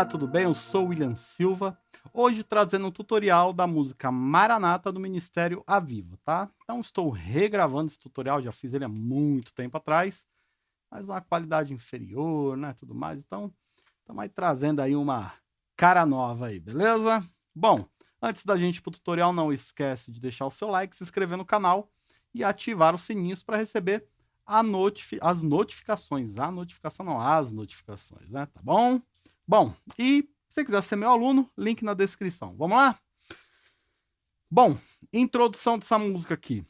Olá, tudo bem? Eu sou William Silva, hoje trazendo um tutorial da música Maranata do Ministério Aviva, tá? Então estou regravando esse tutorial, já fiz ele há muito tempo atrás, mas uma qualidade inferior, né, tudo mais, então estamos aí trazendo aí uma cara nova aí, beleza? Bom, antes da gente ir pro tutorial, não esquece de deixar o seu like, se inscrever no canal e ativar os sininhos para receber notifi as notificações, a notificação não, as notificações, né, tá bom? Bom, e se você quiser ser meu aluno, link na descrição. Vamos lá? Bom, introdução dessa música aqui.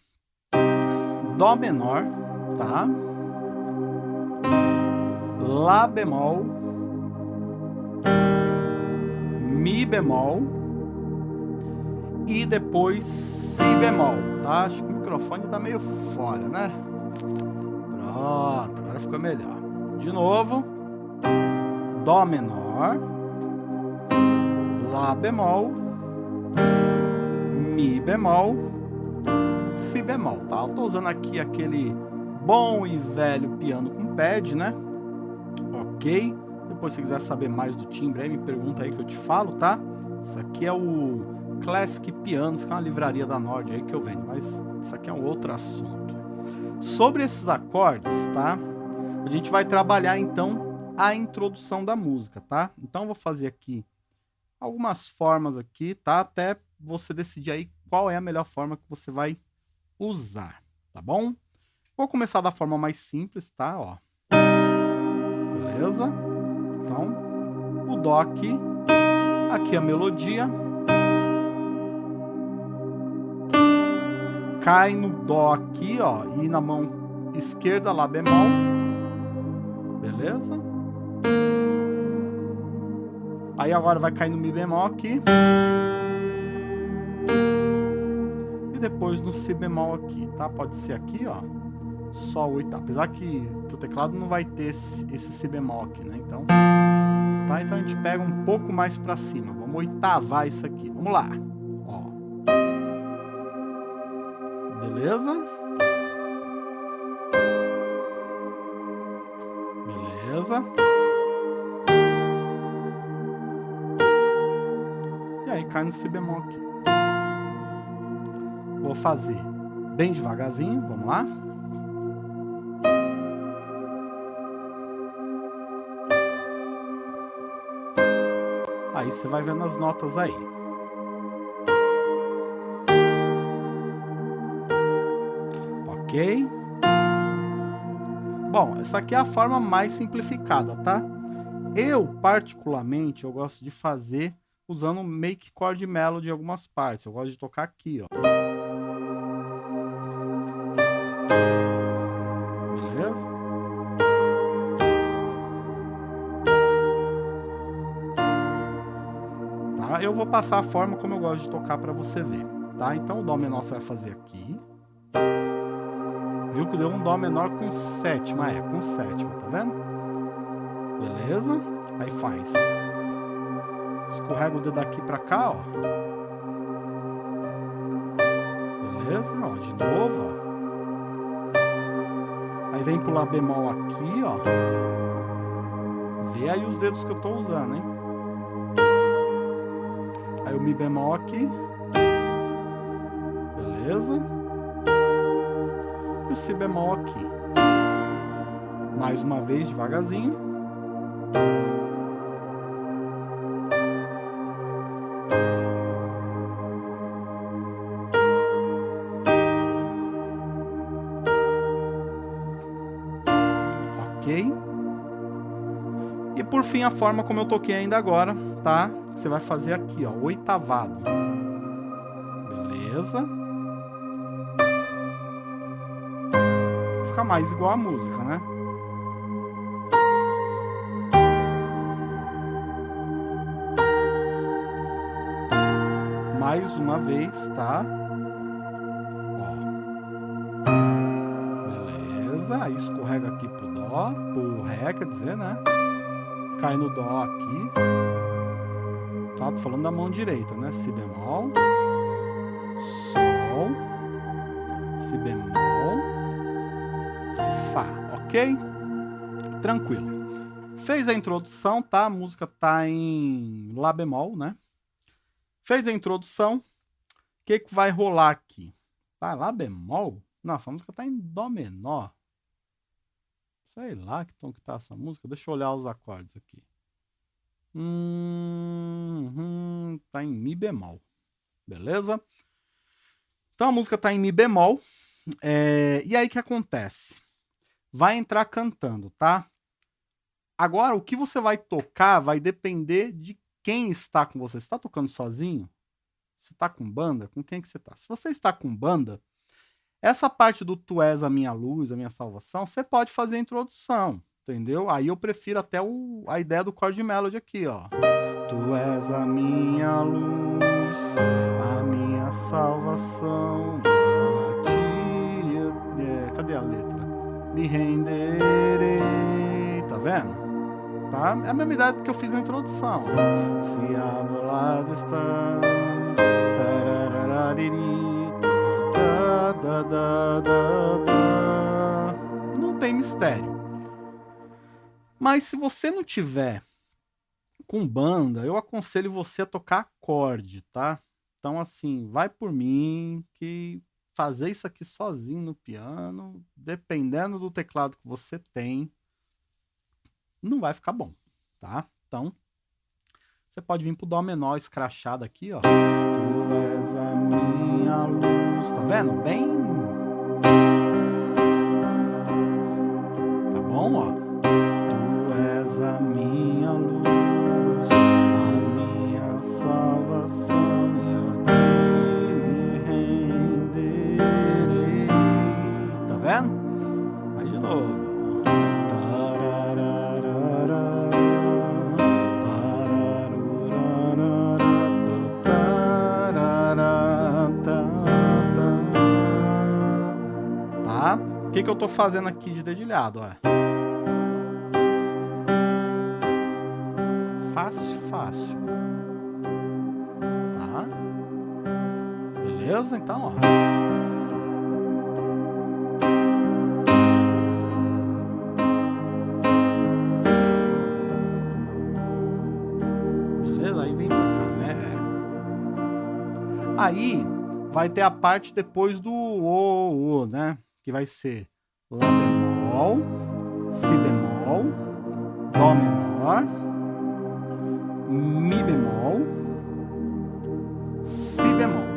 Dó menor, tá? Lá bemol. Mi bemol. E depois Si bemol, tá? Acho que o microfone tá meio fora, né? Pronto, agora ficou melhor. De novo. Dó menor, Lá bemol, Mi bemol, Si bemol, tá? Eu tô usando aqui aquele bom e velho piano com pad, né? Ok? Depois se quiser saber mais do timbre aí, me pergunta aí que eu te falo, tá? Isso aqui é o Classic Pianos, que é uma livraria da Nord aí que eu vendo, mas isso aqui é um outro assunto. Sobre esses acordes, tá? A gente vai trabalhar então a introdução da música, tá? Então, eu vou fazer aqui algumas formas aqui, tá? Até você decidir aí qual é a melhor forma que você vai usar, tá bom? Vou começar da forma mais simples, tá? Ó. Beleza? Então, o Dó aqui, aqui a melodia. Cai no Dó aqui, ó, e na mão esquerda, Lá bemol. Beleza? Aí agora vai cair no Mi bemol aqui. E depois no Si bemol aqui, tá? Pode ser aqui, ó. Só o oitavo. Apesar que o teclado não vai ter esse, esse Si bemol aqui, né? Então, tá? Então a gente pega um pouco mais pra cima. Vamos oitavar isso aqui. Vamos lá. Ó. Beleza? Beleza? Cai no si bemol aqui. Vou fazer bem devagarzinho, vamos lá. Aí você vai vendo as notas aí. Ok? Bom, essa aqui é a forma mais simplificada, tá? Eu, particularmente, eu gosto de fazer usando make chord melody em algumas partes. Eu gosto de tocar aqui, ó. Beleza? Tá? Eu vou passar a forma como eu gosto de tocar para você ver, tá? Então o dó menor você vai fazer aqui. Viu que deu um dó menor com sétima, é, com sétima, tá vendo? Beleza? Aí faz Escorrega o dedo aqui pra cá, ó. Beleza? Ó, de novo, ó. Aí vem pro Lá bemol aqui, ó. Vê aí os dedos que eu tô usando, hein? Aí o Mi bemol aqui. Beleza? E o Si bemol aqui. Mais uma vez, devagarzinho. E por fim, a forma como eu toquei ainda agora, tá? Você vai fazer aqui, ó, oitavado. Beleza? Fica mais igual a música, né? Mais uma vez, tá? Aí escorrega aqui pro Dó, pro Ré, quer dizer, né? cai no Dó aqui. Tá? Tô falando da mão direita, né? Si bemol, Sol, Si bemol, Fá, ok? Tranquilo. Fez a introdução, tá? A música tá em Lá bemol, né? Fez a introdução. O que, que vai rolar aqui? Tá Lá bemol? Nossa, a música tá em Dó menor. Sei lá que tom que tá essa música. Deixa eu olhar os acordes aqui. Hum, hum, tá em Mi bemol. Beleza? Então a música tá em Mi bemol. É, e aí o que acontece? Vai entrar cantando, tá? Agora, o que você vai tocar vai depender de quem está com você. Você está tocando sozinho? Você está com banda? Com quem que você está? Se você está com banda, essa parte do Tu és a minha luz, a minha salvação, você pode fazer a introdução, entendeu? Aí eu prefiro até o, a ideia do chord melody aqui, ó. Tu és a minha luz, a minha salvação, a ti... É, cadê a letra? Me renderei, tá vendo? tá? É a mesma ideia que eu fiz na introdução. Se a lado está... Não tem mistério. Mas se você não tiver com banda, eu aconselho você a tocar acorde, tá? Então, assim, vai por mim que fazer isso aqui sozinho no piano, dependendo do teclado que você tem, não vai ficar bom, tá? Então, você pode vir pro Dó menor escrachado aqui, ó. Tu és a minha luz, tá vendo? Bem... Tá bom, ó. Tu és a minha luz, a minha salvação, e a me renderei. Tá vendo? Aí de novo. O que, que eu tô fazendo aqui de dedilhado, ó? Então, ó. Beleza? Aí vem pra cá, né? Aí vai ter a parte depois do o, o, né? que vai ser Lá bemol, Si bemol, Dó menor, Mi bemol, Si bemol,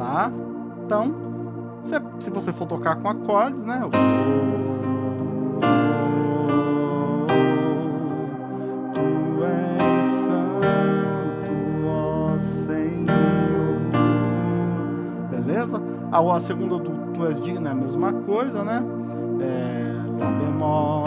tá? Então, se, você for tocar com acordes, né? Tu. Beleza? A, a segunda do Tu és digno é a mesma coisa, né? É, Lá bemol,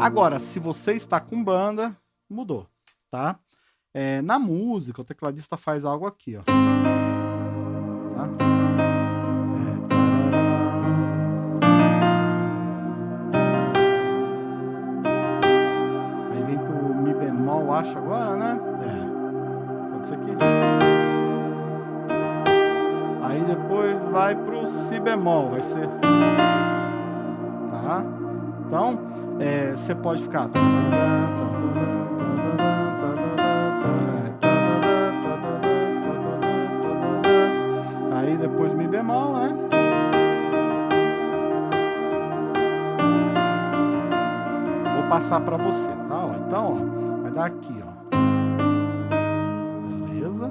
Agora, se você está com banda, mudou, tá? É, na música, o tecladista faz algo aqui, ó. Tá? baixo agora, né? É. Pode ser aqui. Aí depois vai pro si bemol, vai ser. Tá? Então, é, você pode ficar. Aí depois mi bemol, né? Vou passar para você, tá? Então, ó vai dar aqui, ó. Beleza?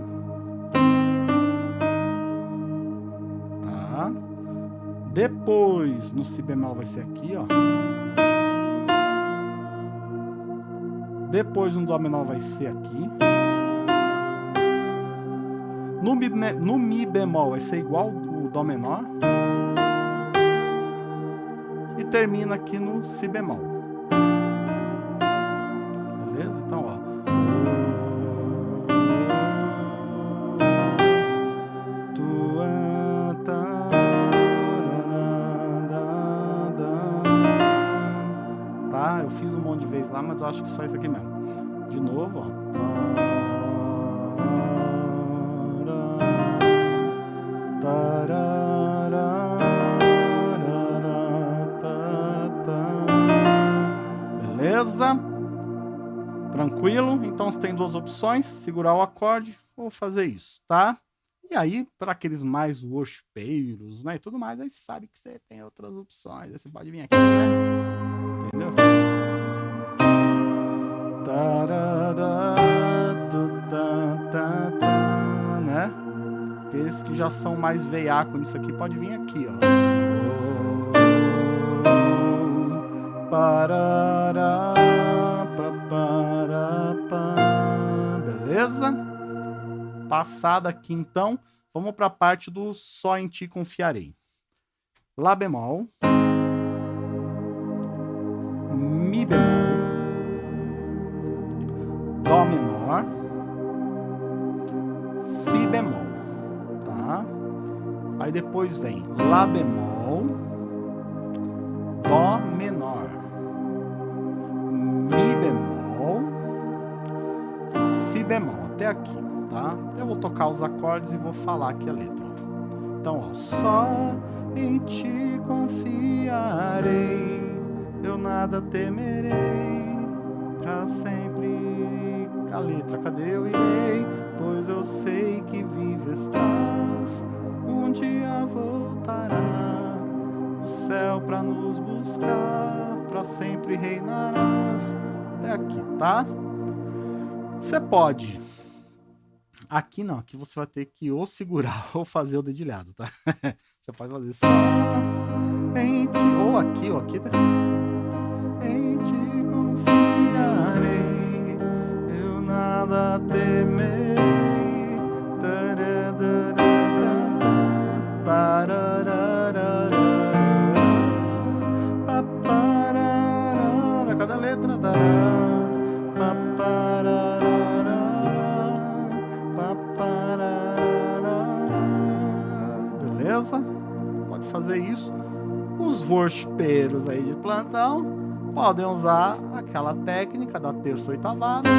Tá? Depois, no si bemol vai ser aqui, ó. Depois, no dó menor vai ser aqui. No mi, no mi bemol vai ser igual o dó menor. E termina aqui no si bemol. Então, ó. acho que só isso aqui mesmo. De novo, ó. Beleza? Tranquilo? Então você tem duas opções, segurar o acorde ou fazer isso, tá? E aí, para aqueles mais worshipeiros, né, e tudo mais, aí sabe que você tem outras opções. Aí você pode vir aqui, né? Né? Aqueles que já são mais veiaco nisso aqui, pode vir aqui, ó. Beleza? Passada aqui, então, vamos para a parte do Só em Ti Confiarei. Lá bemol. Mi bemol. Menor. Si bemol. Tá? Aí depois vem Lá bemol. Dó menor. Mi bemol. Si bemol. Até aqui tá? Eu vou tocar os acordes e vou falar aqui a letra. Então, ó, só em ti confiarei, eu nada temerei, pra sempre. A letra, cadê eu irei? Pois eu sei que vivo estás, um dia voltará o céu pra nos buscar, pra sempre reinarás. Até aqui, tá? Você pode Aqui não, aqui você vai ter que ou segurar ou fazer o dedilhado, tá? você pode fazer só em ti, ou aqui, ou aqui, tá? Em ti confiarei, nada temerei. Cada letra dará. fazer isso, os worshipeiros aí de plantão podem usar aquela técnica da terça oitavada.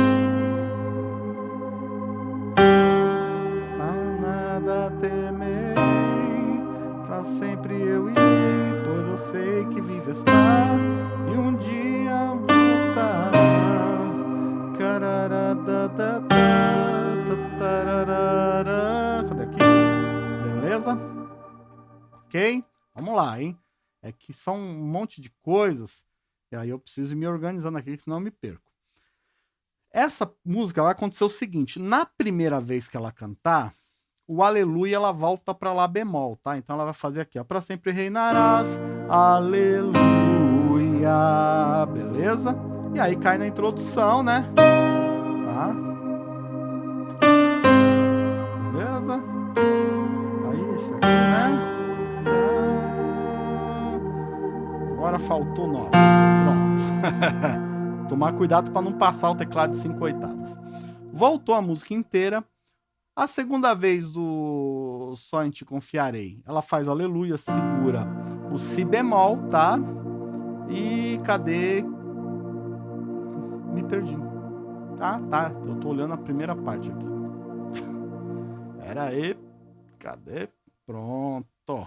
Sempre eu irei, pois eu sei que vive está e um dia voltará. Cadê aqui? Beleza? Ok? Vamos lá, hein? É que são um monte de coisas, e aí eu preciso ir me organizando aqui, senão eu me perco. Essa música vai acontecer o seguinte, na primeira vez que ela cantar, o aleluia ela volta para lá bemol, tá? Então ela vai fazer aqui, ó, para sempre reinarás, aleluia, beleza? E aí cai na introdução, né? Tá? agora faltou 9. Pronto. Tomar cuidado para não passar o teclado de 5 oitavas. Voltou a música inteira. A segunda vez do Só em Te Confiarei, ela faz aleluia, segura o si bemol, tá? E cadê? Me perdi. Tá, tá. Eu tô olhando a primeira parte aqui. Pera aí. Cadê? Pronto.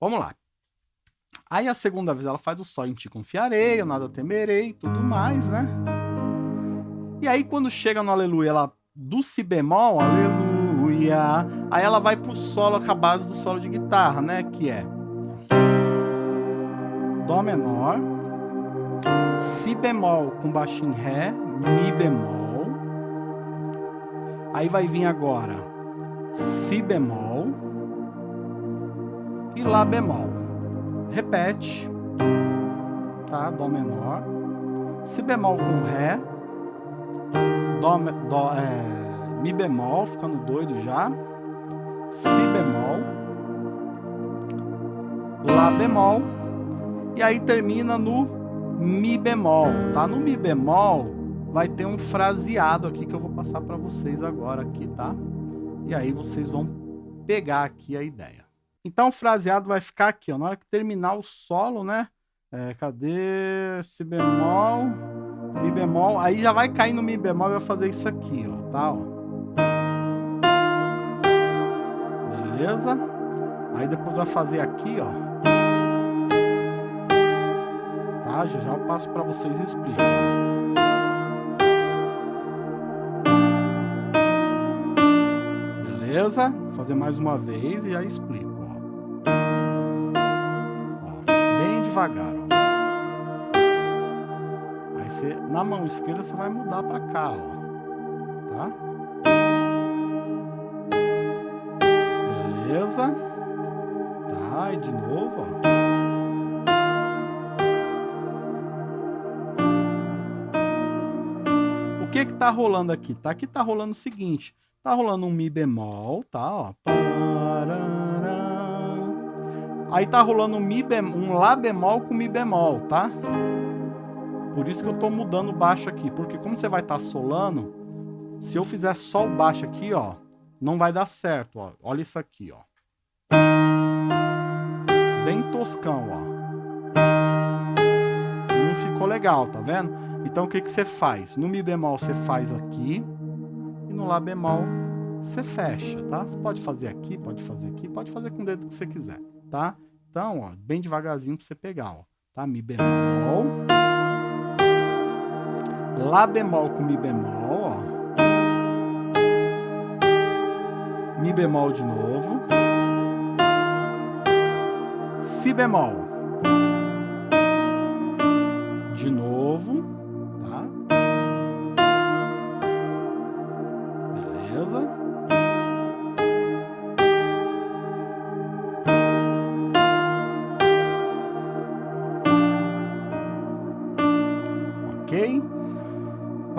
Vamos lá. Aí a segunda vez ela faz o só em ti confiarei, eu nada temerei tudo mais, né? E aí quando chega no aleluia, ela do si bemol, aleluia, aí ela vai pro solo com a base do solo de guitarra, né? Que é Dó menor, Si bemol com baixo em Ré, Mi bemol. Aí vai vir agora Si bemol e Lá bemol repete, tá? Dó menor, si bemol com ré, dó, dó é, mi bemol, ficando doido já, si bemol, lá bemol, e aí termina no mi bemol, tá? No mi bemol vai ter um fraseado aqui que eu vou passar para vocês agora aqui, tá? E aí vocês vão pegar aqui a ideia. Então o fraseado vai ficar aqui, ó. Na hora que terminar o solo, né? É, cadê? Si bemol, Mi bemol. Aí já vai cair no Mi bemol e vai fazer isso aqui, ó. Tá, ó. Beleza? Aí depois vai fazer aqui, ó. Tá? Já já eu passo para vocês e explico. Beleza? Vou fazer mais uma vez e aí explico, ó. ó bem devagar, ó. Você, na mão esquerda você vai mudar para cá, ó. Tá? Beleza? Tá, e de novo, ó. que que tá rolando aqui? Tá aqui tá rolando o seguinte, tá rolando um mi bemol, tá, ó. Aí tá rolando um mi bemol, um lá bemol com mi bemol, tá? Por isso que eu tô mudando o baixo aqui, porque como você vai estar tá solando, se eu fizer só o baixo aqui, ó, não vai dar certo, ó. Olha isso aqui, ó. Bem toscão, ó. Não ficou legal, tá vendo? Então o que, que você faz? No Mi bemol você faz aqui e no Lá bemol você fecha, tá? Você pode fazer aqui, pode fazer aqui, pode fazer com o dedo que você quiser, tá? Então, ó, bem devagarzinho pra você pegar, ó. Tá? Mi bemol. Lá bemol com Mi bemol, ó. Mi bemol de novo. Si bemol.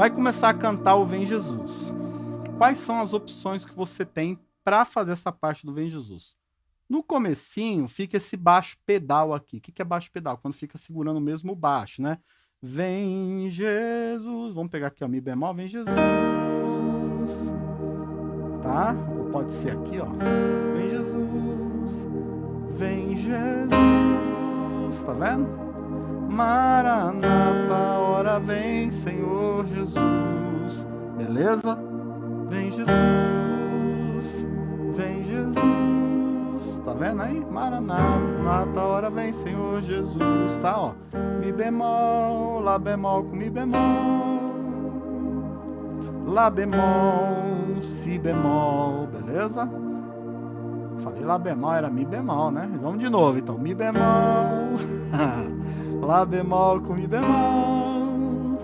Vai começar a cantar o Vem Jesus. Quais são as opções que você tem para fazer essa parte do Vem Jesus? No comecinho fica esse baixo pedal aqui. O que é baixo pedal? Quando fica segurando o mesmo baixo, né? Vem Jesus. Vamos pegar aqui, ó, Mi bemol. Vem Jesus. Tá? Ou pode ser aqui, ó. Vem Jesus. Vem Jesus. Tá vendo? Maranata, hora vem, Senhor Jesus. Beleza? Vem Jesus, vem Jesus. Tá vendo aí? Maranata, hora vem, Senhor Jesus. Tá, ó. Mi bemol, Lá bemol com Mi bemol. Lá bemol, Si bemol, beleza? Falei Lá bemol, era Mi bemol, né? Vamos de novo então. Mi bemol. Lá bemol com Mi bemol,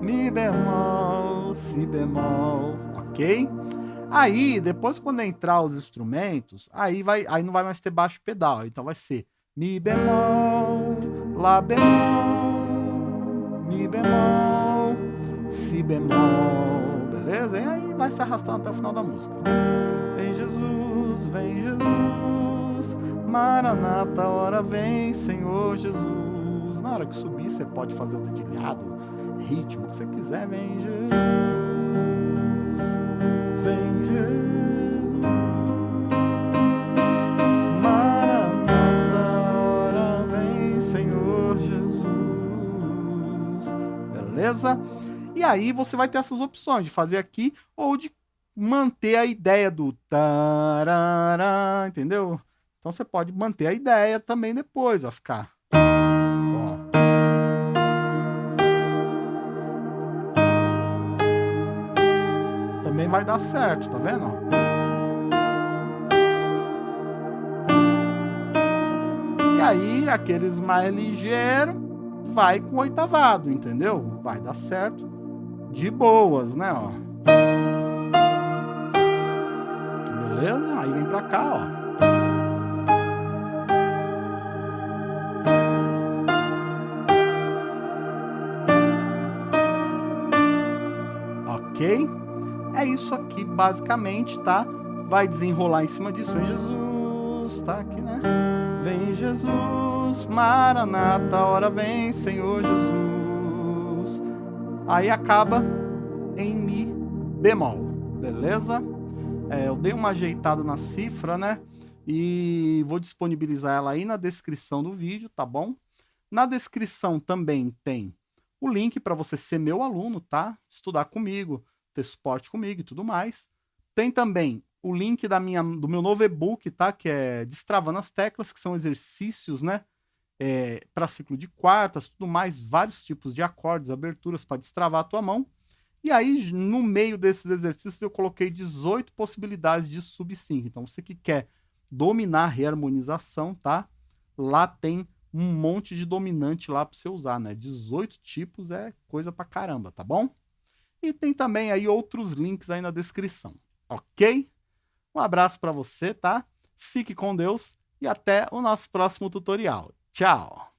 Mi bemol, Si bemol, ok? Aí, depois quando entrar os instrumentos, aí, vai, aí não vai mais ter baixo pedal, então vai ser Mi bemol, Lá bemol, Mi bemol, Si bemol, beleza? E aí vai se arrastando até o final da música. Vem Jesus, vem Jesus, Maranata, hora vem, Senhor Jesus. Na hora que subir, você pode fazer o dedilhado, ritmo, que você quiser. Vem Jesus, vem Jesus. Maranata, hora vem, Senhor Jesus. Beleza? E aí você vai ter essas opções de fazer aqui ou de manter a ideia do tarará, entendeu? Então você pode manter a ideia também depois, ó, ficar vai dar certo, tá vendo? E aí, aqueles mais ligeiros, vai com oitavado, entendeu? Vai dar certo de boas, né, ó. Beleza? Aí vem pra cá, ó. ok? É isso aqui, basicamente, tá? Vai desenrolar em cima disso. Vem Jesus, tá aqui, né? Vem Jesus, Maranata, hora vem, Senhor Jesus. Aí acaba em Mi bemol, beleza? É, eu dei uma ajeitada na cifra, né? E vou disponibilizar ela aí na descrição do vídeo, tá bom? Na descrição também tem o link para você ser meu aluno, tá? Estudar comigo ter suporte comigo e tudo mais. Tem também o link da minha, do meu novo e-book, tá? Que é Destravando as Teclas, que são exercícios, né? é, para ciclo de quartas, tudo mais, vários tipos de acordes, aberturas para destravar a tua mão. E aí, no meio desses exercícios, eu coloquei 18 possibilidades de sub-sync. Então, você que quer dominar a reharmonização, tá? Lá tem um monte de dominante lá para você usar, né? 18 tipos é coisa pra caramba, tá bom? E tem também aí outros links aí na descrição, ok? Um abraço para você, tá? Fique com Deus e até o nosso próximo tutorial. Tchau!